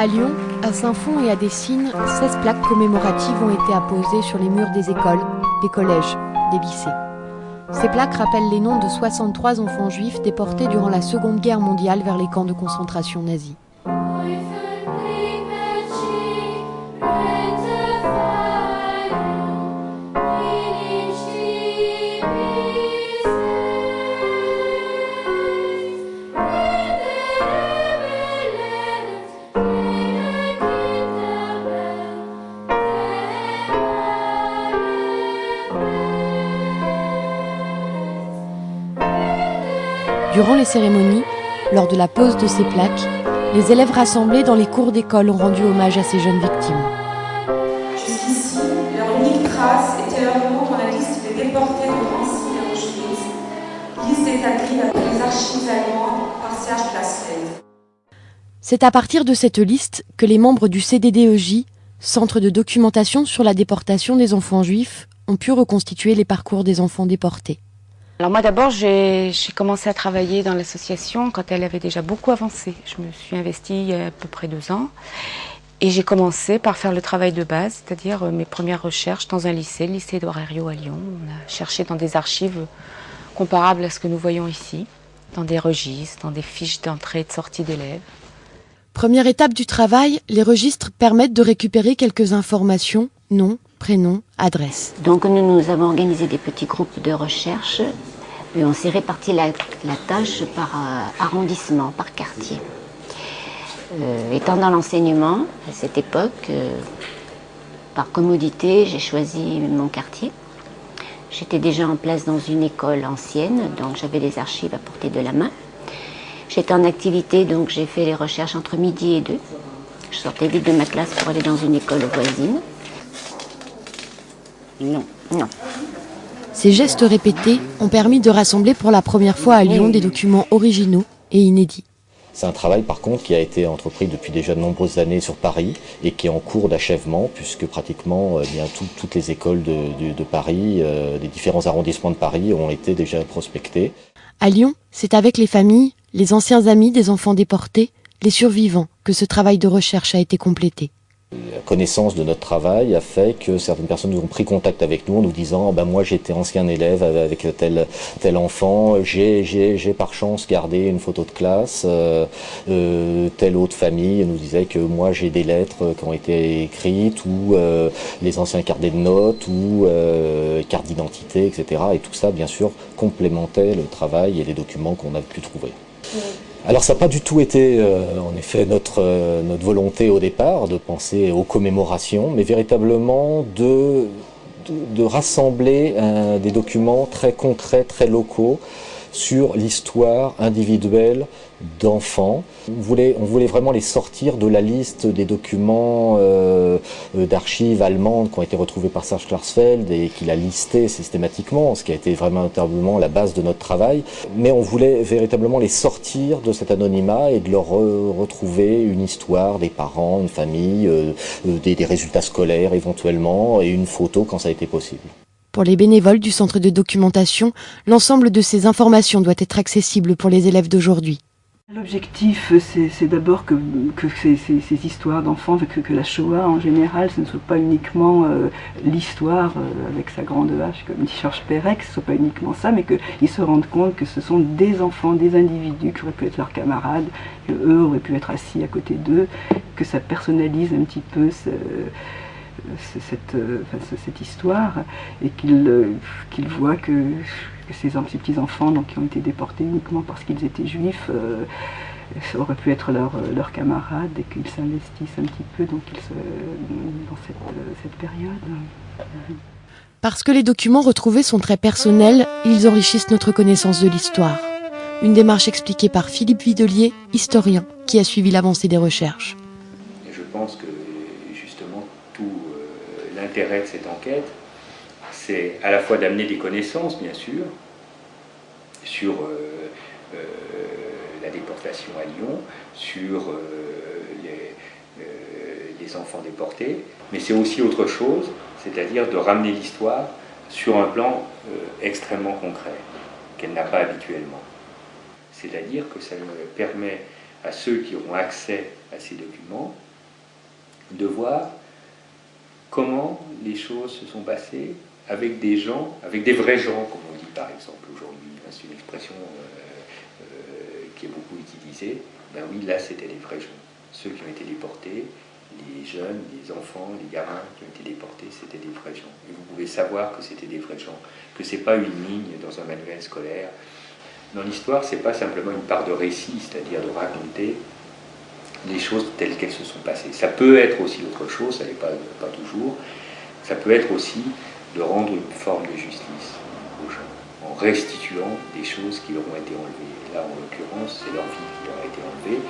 À Lyon, à Saint-Fond et à Dessines, 16 plaques commémoratives ont été apposées sur les murs des écoles, des collèges, des lycées. Ces plaques rappellent les noms de 63 enfants juifs déportés durant la Seconde Guerre mondiale vers les camps de concentration nazis. Durant les cérémonies, lors de la pose de ces plaques, les élèves rassemblés dans les cours d'école ont rendu hommage à ces jeunes victimes. Jusqu'ici, leur unique trace était leur nom dans la liste des déportés de Nancy et Auschwitz, liste établie les archives allemandes par Serge. C'est à partir de cette liste que les membres du CDDEJ, Centre de documentation sur la déportation des enfants juifs, ont pu reconstituer les parcours des enfants déportés. Alors moi d'abord j'ai commencé à travailler dans l'association quand elle avait déjà beaucoup avancé. Je me suis investie il y a à peu près deux ans et j'ai commencé par faire le travail de base, c'est-à-dire euh, mes premières recherches dans un lycée, le lycée d'Orario à Lyon. On a cherché dans des archives comparables à ce que nous voyons ici, dans des registres, dans des fiches d'entrée et de sortie d'élèves. Première étape du travail, les registres permettent de récupérer quelques informations, nom, prénom, adresse. Donc nous, nous avons organisé des petits groupes de recherche on s'est réparti la, tâche par euh, arrondissement, par quartier. Euh, étant dans l'enseignement, à cette époque, euh, par commodité, j'ai choisi mon quartier. J'étais déjà en place dans une école ancienne, donc j'avais des archives à portée de la main. J'étais en activité, donc j'ai fait les recherches entre midi et deux. Je sortais vite de ma classe pour aller dans une école voisine. Non, non. Ces gestes répétés ont permis de rassembler pour la première fois à Lyon des documents originaux et inédits. C'est un travail par contre qui a été entrepris depuis déjà de nombreuses années sur Paris et qui est en cours d'achèvement puisque pratiquement euh, bien toutes les écoles de, Paris, euh, des différents arrondissements de Paris ont été déjà prospectées. À Lyon, c'est avec les familles, les anciens amis des enfants déportés, les survivants que ce travail de recherche a été complété. La connaissance de notre travail a fait que certaines personnes ont pris contact avec nous en nous disant ben moi j'étais ancien élève avec tel, tel enfant, j'ai par chance gardé une photo de classe, euh, euh, telle autre famille nous disait que moi j'ai des lettres qui ont été écrites ou euh, les anciens carnets de notes ou cartes d'identité, etc. Et tout ça bien sûr complémentait le travail et les documents qu'on a pu trouver. Alors ça n'a pas du tout été euh, en effet notre, euh, notre volonté au départ de penser aux commémorations, mais véritablement de, de, rassembler des documents très concrets, très locaux, sur l'histoire individuelle d'enfants. On voulait, on voulait vraiment les sortir de la liste des documents euh, euh, d'archives allemandes qui ont été retrouvés par Serge Klarsfeld et qu'il a listé systématiquement, ce qui a été vraiment véritablement la base de notre travail. Mais on voulait véritablement les sortir de cet anonymat et de leur retrouver une histoire des parents, une famille, euh, des, des résultats scolaires éventuellement et une photo quand ça a été possible. Pour les bénévoles du centre de documentation, l'ensemble de ces informations doit être accessible pour les élèves d'aujourd'hui. L'objectif, c'est d'abord que, ces, histoires d'enfants, que, la Shoah en général, ce ne soit pas uniquement euh, l'histoire euh, avec sa grande hache, comme dit Georges Perec, ce ne soit pas uniquement ça, mais qu'ils se rendent compte que ce sont des enfants, des individus qui auraient pu être leurs camarades, qu'eux auraient pu être assis à côté d'eux, que ça personnalise un petit peu ce, cette, euh, cette, histoire et qu'il euh, qu'il voit que, ces, petits-enfants qui ont été déportés uniquement parce qu'ils étaient juifs euh, auraient pu être leurs camarades et qu'ils s'investissent un petit peu dans cette, cette période. Parce que les documents retrouvés sont très personnels, ils enrichissent notre connaissance de l'histoire. Une démarche expliquée par Philippe Videlier, historien, qui a suivi l'avancée des recherches. Je pense que l'intérêt de cette enquête, c'est à la fois d'amener des connaissances, bien sûr, sur euh, euh, la déportation à Lyon, sur euh, les, les, enfants déportés, mais c'est aussi autre chose, c'est-à-dire de ramener l'histoire sur un plan extrêmement concret, qu'elle n'a pas habituellement. C'est-à-dire que ça permet à ceux qui auront accès à ces documents de voir comment les choses se sont passées avec des gens, avec des vrais gens, comme on dit par exemple aujourd'hui. C'est une expression euh, euh, qui est beaucoup utilisée. Ben oui, là, c'était les vrais gens. Ceux qui ont été déportés, les jeunes, les enfants, les gamins qui ont été déportés, c'était des vrais gens. Et vous pouvez savoir que c'était des vrais gens, que c'est pas une ligne dans un manuel scolaire. Dans l'histoire, c'est pas simplement une part de récit, c'est-à-dire de raconter les choses telles qu'elles se sont passées. Ça peut être aussi autre chose, ça n'est pas, pas toujours. Ça peut être aussi de rendre une forme de justice aux gens, en restituant des choses qui leur ont été enlevées. là, en l'occurrence, c'est leur vie qui leur a été enlevée,